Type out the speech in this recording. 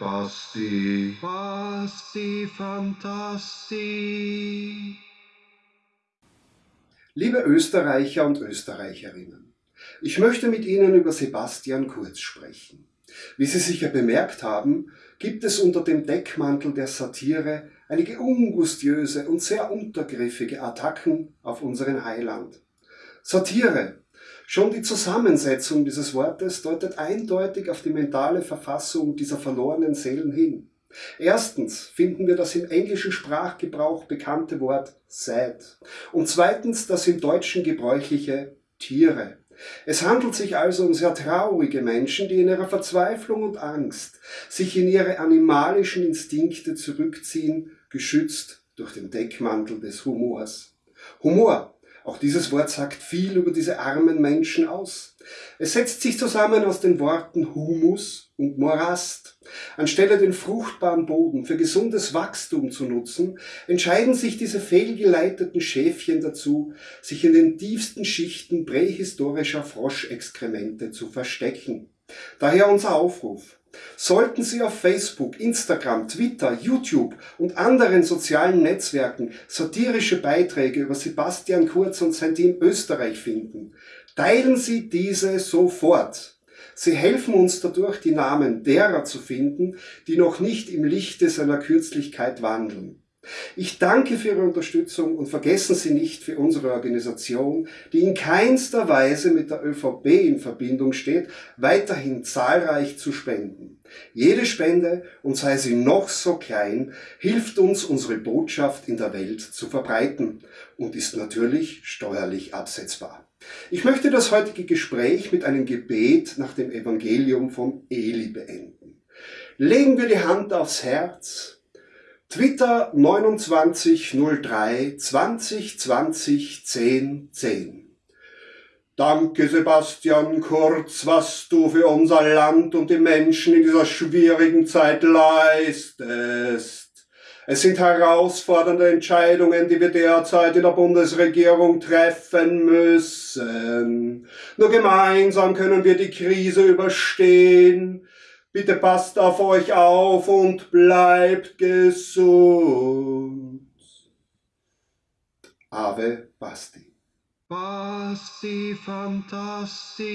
Basti, Basti Fantasti. Liebe Österreicher und Österreicherinnen, ich möchte mit Ihnen über Sebastian Kurz sprechen. Wie Sie sicher bemerkt haben, gibt es unter dem Deckmantel der Satire einige ungustiöse und sehr untergriffige Attacken auf unseren Heiland. Satire Schon die Zusammensetzung dieses Wortes deutet eindeutig auf die mentale Verfassung dieser verlorenen Seelen hin. Erstens finden wir das im englischen Sprachgebrauch bekannte Wort sad und zweitens das im Deutschen gebräuchliche Tiere. Es handelt sich also um sehr traurige Menschen, die in ihrer Verzweiflung und Angst sich in ihre animalischen Instinkte zurückziehen, geschützt durch den Deckmantel des Humors. Humor auch dieses Wort sagt viel über diese armen Menschen aus. Es setzt sich zusammen aus den Worten Humus und Morast. Anstelle den fruchtbaren Boden für gesundes Wachstum zu nutzen, entscheiden sich diese fehlgeleiteten Schäfchen dazu, sich in den tiefsten Schichten prähistorischer Froschexkremente zu verstecken. Daher unser Aufruf. Sollten Sie auf Facebook, Instagram, Twitter, YouTube und anderen sozialen Netzwerken satirische Beiträge über Sebastian Kurz und sein Team Österreich finden, teilen Sie diese sofort. Sie helfen uns dadurch, die Namen derer zu finden, die noch nicht im Lichte seiner Kürzlichkeit wandeln. Ich danke für Ihre Unterstützung und vergessen Sie nicht für unsere Organisation, die in keinster Weise mit der ÖVP in Verbindung steht, weiterhin zahlreich zu spenden. Jede Spende, und sei sie noch so klein, hilft uns, unsere Botschaft in der Welt zu verbreiten und ist natürlich steuerlich absetzbar. Ich möchte das heutige Gespräch mit einem Gebet nach dem Evangelium von Eli beenden. Legen wir die Hand aufs Herz, Twitter 2903 2020 10 10 Danke Sebastian Kurz, was du für unser Land und die Menschen in dieser schwierigen Zeit leistest. Es sind herausfordernde Entscheidungen, die wir derzeit in der Bundesregierung treffen müssen. Nur gemeinsam können wir die Krise überstehen. Bitte passt auf euch auf und bleibt gesund. Ave Basti. Basti Fantasti.